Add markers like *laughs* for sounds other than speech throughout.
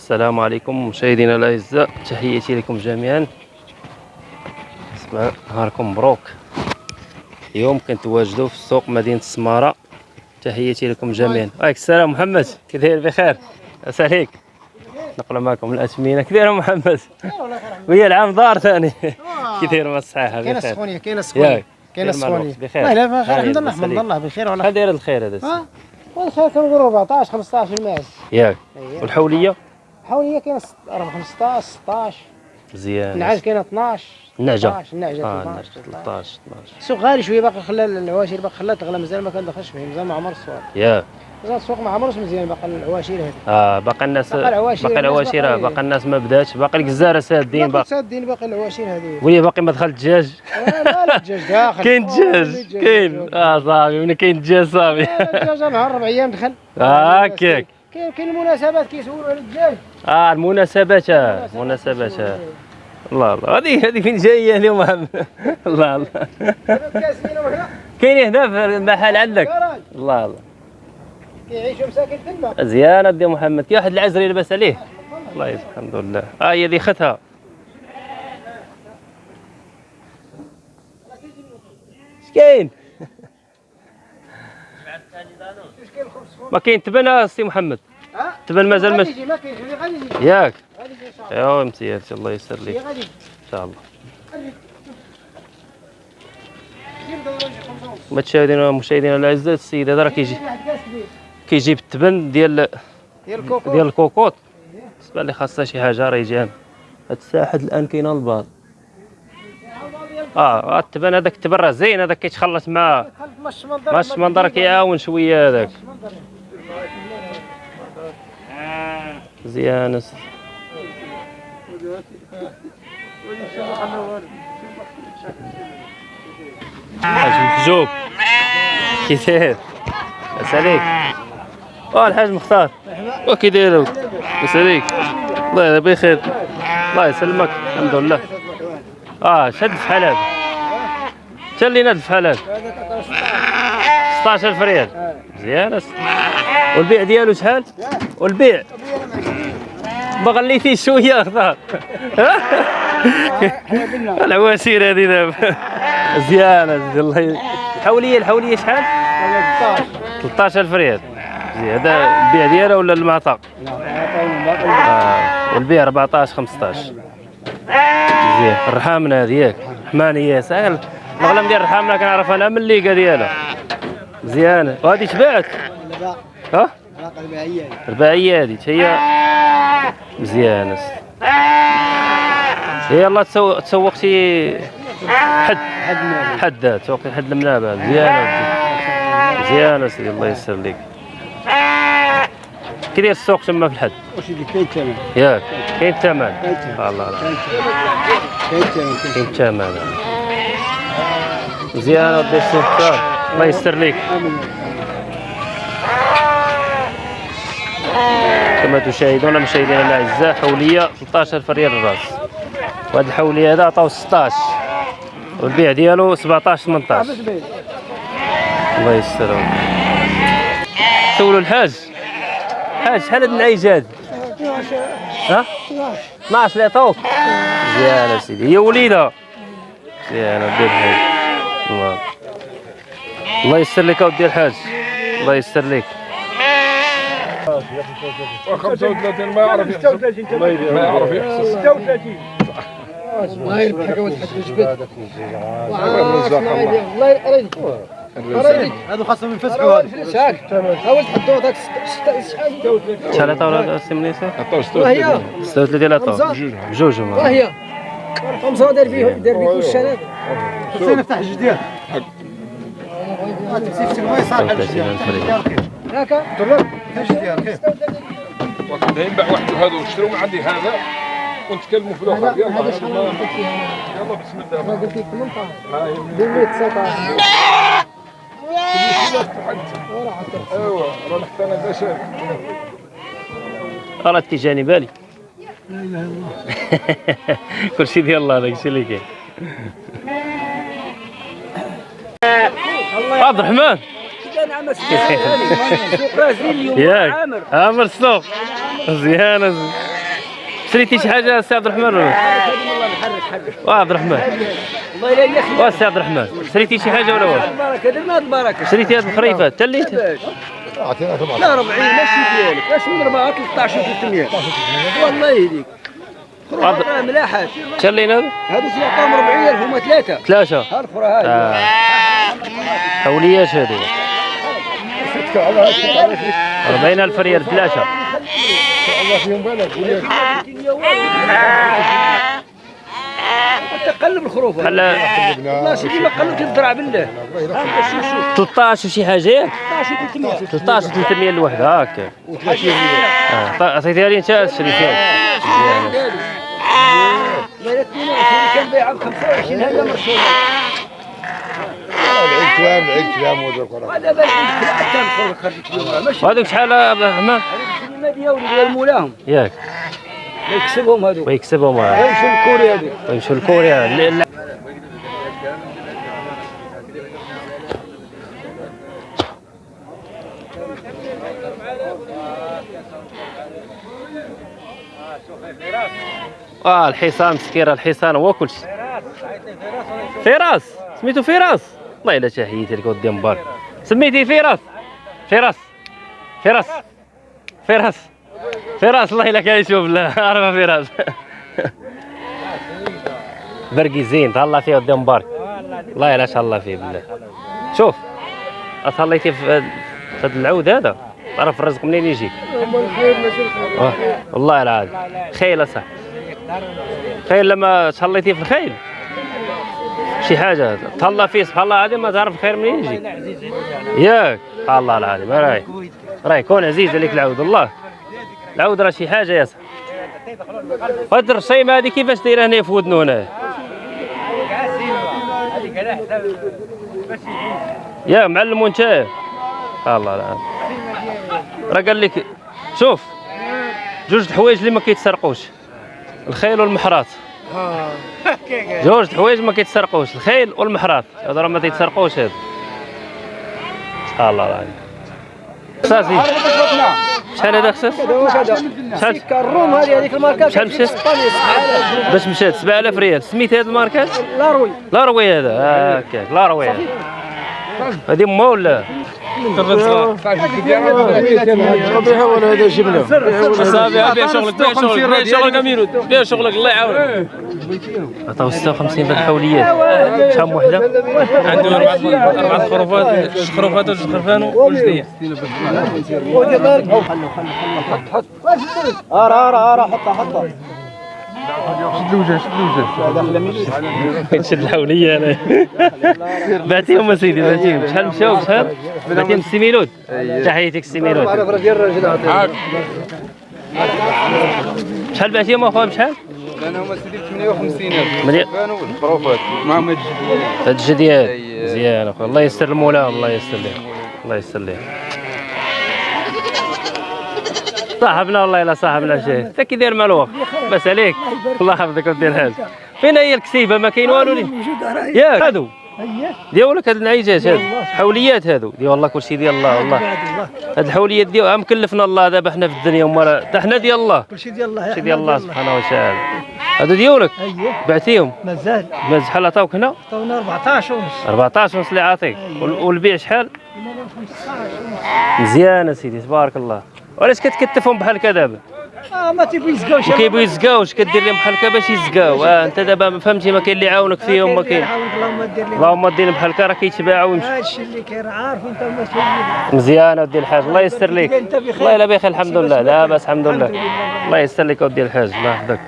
السلام عليكم مشاهدينا الأعزاء تحياتي لكم جميعا. اسمع نهاركم مبروك. اليوم كنتواجدوا في سوق مدينة السمارة. تحياتي لكم جميعا. عليك السلام محمد. كي داير؟ بخير. عسى عليك. معكم الأثمنة. كي داير محمد؟ وهي العام دار ثاني. كي داير مع الصحة؟ كاينة السخونيه كاينة السخونيه كاينة. السخونيه بخير. لا لا بخير الحمد لله الحمد. لله بخير شحال داير الخير هذا؟ والخير كنقول 14 15 الماس. ياك. أييه. والحولية؟ ست- راه 15 16 مزيان. النعاج كاينة 12 النعجه 13 النعجه آه 12 13 13 السوق غالي شوية باقي خلى العواشر باقي خلات تغلى مازال ما كندخلش فيه مازال ما عمر السوق ياك مازال السوق ما عمرش مزيان باقي العواشر هذه. آه باقي الناس باقي العواشر، باقي الناس العواشر باقي- باقي الناس ما بداتش. باقي الجزاره سادين باقي سادين باقي العواشر هذه. وهي باقي ما دخل الدجاج. آه، لا لا الدجاج داخل. كاين آه، دجاج كاين. آه صافي من كاين دجاج صافي. آه، الدجاج نهار أربع أيام دخل. آه، هكاك. كاين كاين المناسبات كيسولوا على الدجاج. آه المناسبات آه، المناسبات آه. الله الله. هذه هذه فين جاية اليوم؟ *laughs* الله الله. كاين هنا في المحل عندك؟ الله الله. كيعيشوا مساكن تما مزيان دي محمد. كاين واحد العزري لاباس عليه؟ الله يسلمك الحمد لله. آه هي ذي ختها. اش كاين؟ *laughs* ما كاين تبن آه، سي محمد. تبن مازال ما ياك. ايوا مزيان الله يسر لك إن شاء الله. ونص. مشاهدينا الاعزاء السيد هذا راه كيجي كيجيب التبن ديال ديال الكوكو ديال الكوكوط بالنسبة لي خاصها شي حاجة راه يجي هاد الساحة الآن كاينة الباط آه التبن هذاك التبن راه زين هذاك كيتخلط مع ماش منظر كيعاون شوية هذاك. محجوب كي داير لاباس عليك آه الحاج مختار. وكي داير لاباس عليك الله يلا بخير. الله يسلمك. الحمد لله. آه شد في هذا شد لينا في هذا 16000 ريال مزيان والبيع ديالو شحال؟ والبيع. ما غليتيش شوية اختار *laughs* العواشير هذه دابا. مزيان أسيدي، الله الحوليه الحولية شحال؟ 13000 ريال هذا البيع ديالها ولا المعطى؟ آه. والبيع 14 15 مزيان. الرحامنه هذه ياك رحمانيه سهل الأغلام ديال الرحامنه كنعرف أنا من الليقة ديالها. مزيانه وهذه تباعت. ها؟ الرباعيه هذه هي مزيانه يلا تسوق تسوقتي حد حد تسوقتي حد المنابه مزيانه مزيانه سيدي الله يسر لك. كي داير السوق تما في الحد؟ واش اللي كاين الثمن ياك. كاين الثمن كاين الثمن. الله كاين الثمن كاين الثمن مزيان ودي مختار الله يستر لك. كما تشاهدون مشاهدينا الاعزاء حولية 13000 ريال الرأس. وهذه الحولية هذا عطاو 16 والبيع ديالو 17 18 الله يستر سولوا الحاج. حاج شحال هاد النعيج هاد؟ ها؟ 12 اللي عطاوك. مزيان سيدي هي وليدة. مزيان ودي الحاج الله الله يستر لك اودي الحاج. الله يستر لك. 35 ما يعرف يحسب ما يعرف يحسب 36 الله يربحك ولد حق الجبل الله يرضيك هذو خاصهم ينفسحوا هذا شاك حاول تحطوا هذاك شحال عطاو هذا السي منيسة؟ وهي 36 عطاو؟ بجوج هما وهي خمسة دار فيه دار فيه كل الشنب خصنا نفتح جديد تمسك الماء صار 33000 ريال هكا وقت ينباع واحد هذا من عندي هذا ونتكلموا في الأخر. يلا بسم الله. قلت لك 18 هاي 219 أيوه راه حتى أنا بالي. كلشي ديال الله. داك الشيء اللي كاين عبد الرحمن. ياك. عامر. السوق مزيانه شريتي شي حاجة سي عبد الرحمن ولا؟ والله نحرك حرك. وا عبد الرحمن. الله يلا يا أخي وا سي عبد الرحمن. شريتي شي حاجة ولا وا؟ البركة درنا هاد البركة. شريتي هاد الخريفة. حتى اللي؟ انت لا 40 ماشي ديالك اش من 4 13 300 والله يهديك. عبد- ملاحات حتى اللي هذا هادو سيعطاهم 40000 هما ثلاثة. ثلاثة. ها الاخرى هاي آه. حوليات هذه 40000 ريال ثلاثة تقلب الخروف بحال والله سيدي ما قلبت الذراع بالله ها شوف شوف 13 وشي حاجة ياك 13 300 13 300 الوحده هكا آه طيب، عطيتيها لي انت شريتيها لا لا 22 كان بيعها ب 25 هذا مرسول العيد كلام العيد كلام وذا القرآن هذا حتى الخروف خرجت اليوم ماشي وهذوك شحال عبد الرحمن ما ديالهم ديال مولاهم ياك. يكسبهم هذوك. ويكسبهم. يمشوا الكوري هذوك. ويمشوا لكوريا. آه الحصان مسكير الحصان هو كل شيء فراس. سميتو فراس. والله الا تحياتي لك ودي مبارك سميتي فراس. فراس. فراس. فراس. فراس الله الا كان يشوف لا عرفه فراس. *laughs* برقي زين تهلا فيه ودي مبارك الله الا الله فيه بالله شوف اصليتي في هاد العود هذا؟ تعرف الرزق منين يجي؟ واه، والله العظيم. خيل صح خيل لما تهليتي في الخيل. شي حاجة. تهلا فيه سبحان الله العظيم ما تعرف الخير منين يجي. ياك. الله العظيم. راي راي كون عزيز عليك العود. الله. العود راه شي حاجة يا صاحبي هاد الرشيمه هذه كيفاش دايره هنا في ودنو هنا؟ يا معلم وانت؟ الله لا راه قال لك شوف جوج الحوايج اللي ما كيتسرقوش. الخيل والمحراث. جوج د الحوايج ما كيتسرقوش. الخيل والمحراث هذا راه ما تيتسرقوش هذا. سبحان الله. العظيم خصاصي شحال هذا خصاص شحال؟ كروم هذه هذيك الماركه شحال مشى؟ باش مشات 7000 ريال. سميت هذه الماركه لا روي. لا روي هذا. هكاك لا روي. هذا هذه ما ولا هذا جبنا بيع شغلك بيع شغلك بيع شغلك امينو بيع شغلك الله يعاونك عطاو 56 في الحوليات شحال وحده عنده أربع أربع خروفات خروفات وجوج خرفان وجديه ارا ارا ارا حطها حطها. شد الحوليه أنا. بعتيهم اسيدي بعتيهم. شحال مشاو شحال؟ بعتيهم السي ميلود. تحياتك السي ميلود. شحال بعتيهم أخويا؟ بشحال؟ أنا هما سيدي ب 58000 مليون. كانوا الخروفات معهم هاد الجديد. هاد الجديات مزيان أخويا. الله يستر المولاهم الله يستر لهم الله يستر لهم صاحبنا والله إلا صاحبنا شيء. انت كي داير مع الوقت بس عليك. الله يحفظك ودير الحاج فين هي الكسيبة؟ ما كاين والو ياك. هادو. ديالك هاد النعيجات هادو حوليات هادو. ديال والله كلشي ديال الله والله. هاد الحوليات ديال عم كلفنا الله. دابا حنا في الدنيا وما حتى حنا ديال الله. كلشي ديال الله. كلشي ديال الله سبحانه وتعالى. هادو ديالك اييه بعتيهم. مازال. ما شحال عطاوك هنا؟ عطاونا 14 ونص. 14 ونص اللي عاطيك. وال- والبيع شحال؟ مزيان اسيدي تبارك الله. وعلاش كتكتفهم بحال هكا دابا آه ما تيبغي يزقاو شي وكيبغيو يزكاو اش كدير لهم بحال هكا باش يزكاو آه انت دابا فهمتي ما كاين اللي يعاونك فيهم ما كاين اللهم دير اللهم دير بحال هكا راه كيتباعوا ويمشوا هادشي اللي كاين عارف انت مسؤول مزيان اودي الحاج الله يستر لك الله الا بخير الحمد لله. لا بس الحمد لله. الله يستر لك اودي الحاج الله يحفظك.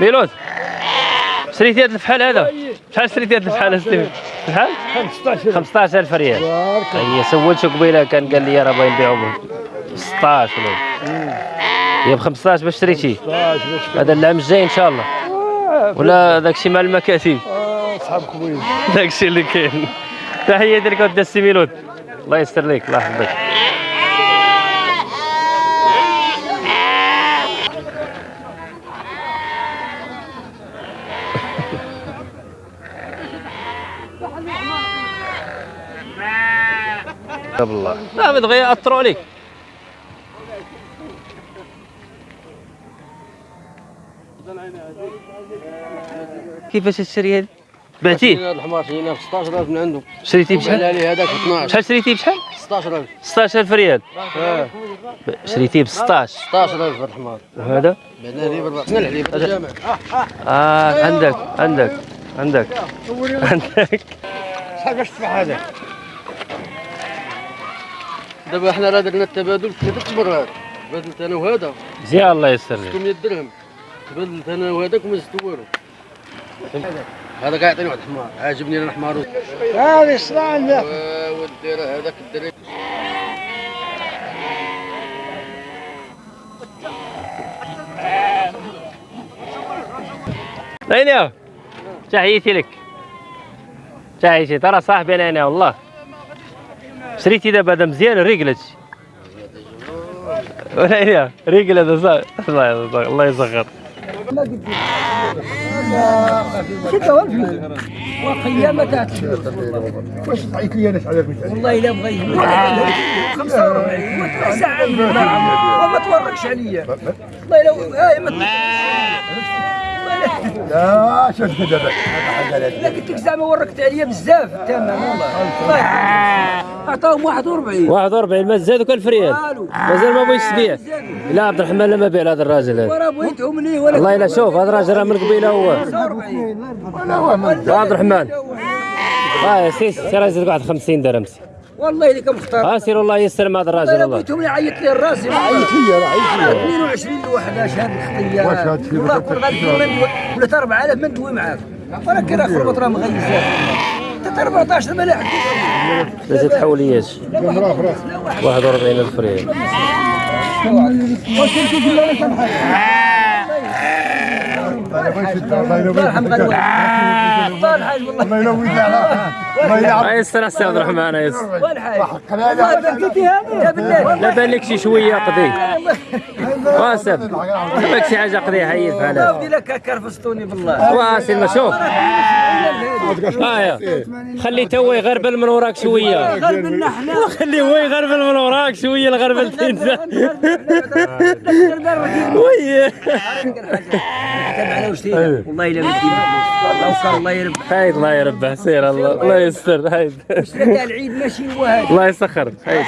ميلود شريتي هذا الفحال هذا؟ شحال شريتي هذا الفحال شحال 15 15000 ريال. هي سولته قبيلة كان قال لي راه باغي نبيعو ب 16 ولا. هي ب 15 باش شريتي هذا العام الجاي إن شاء الله. ولا داك الشيء مع المكاتب. اصحاب كويس داكشي اللي كاين. تحية لك ود السيميلود الله يستر لك الله يحفظك. الله لا بغي ياثروا عليك. كيفاش تشري هذه؟ بعتيه؟ هذا الحمار شريناه ب 16000 من عنده. شريتيه بشحال؟ عليه هذاك 12 شحال شريتيه؟ بشحال؟ 16000 16000 ريال آه. شريتيه ب 16 16000 هذا الحمار. وهذا بعنا عليه ب 4 سنين عليه بالجامع آه عندك عندك. عندك؟ عندك؟ شحال باش تدفع هذا. دابا حنا راه درنا التبادل ثلاث مرات تبادلت أنا وهذا. مزيان الله يسر لك. 600 درهم؟ تبادلت أنا وهذاك وما زدت والو. هذا. قاعد يعطيني واحد الحمار. عاجبني أنا الحمار. هذه الصراع عندك ودي راه هذاك الدري أين تحياتي لك. تحياتي ترى صاحبي أنا والله. شريتي دابا هذا مزيان هادشي ولا هي ريقل هذا صح الله الله يسخر وقيامة تاعت واش لي أنا والله إلا بغيت. 45 وتروح ساعة وما توركش عليا. والله الا هاي ما لا شفت دابا لا قلت لك زعما وركت عليا بزاف الثمن والله. الله يحفظك عطاهم 41 41 ما زادوا كان فريال والو. مازال ما بغيتش تبيع. لا عبد الرحمن لما بيع هذا الراجل هذا. ورا بغيتهم ليه؟ ولا والله الا شوف هذا الراجل راه من قبيلة هو. 45 يا عبد الرحمن. آه سير سير يزيد واحد 50 درهم. سير. والله اللي كمختار آه سير والله يسر مع هذا الراجل والله بغيتهم يعيط لي الراس يعيط لي راه عيط لي 22 لوحدة شهاد الخطيه واش هاد الشيء؟ والله كون غادي ولا 4000 ما ندوي معاك. ولكن راه خربط راه مغيزات حتى 14 ما لا لا تحولياش 41 ألف ريال. الله ينور. يرحم غير طال حاج والله. الله على الله يلعب يسر السي عبد الرحمن يسر والحاج والله بالله لا بان لك شي شوية قضي واسف باك شي حاجة قضي حيد بحال هذا ودي لك كرفستوني بالله. واسي ما شوف. خلي تو هو يغربل من وراك شوية غير منا حنا خلي هو يغربل من وراك شوية الغربلتين *laughs* وي تبعنا *laughs* وشتينا والله إلا الله الله يربح هايد الله يربح سير الله. الله يستر هايد. العيد ماشي هو هذا. الله يسخر هايد.